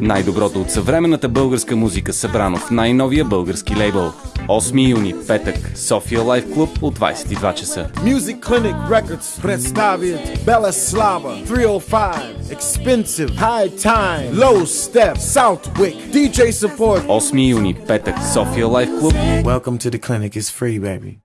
Най-доброто от съвременната българска музика, събрано в най-новия български лейбъл. 8 юни, петък, София Лайф Клуб от 22 часа. Music Clinic Records представят Бела Slava, 305, Expensive, High Time, Low Step, Southwick, DJ Support. 8 юни, петък, София Лайф Клуб. Welcome to the clinic, it's free, baby.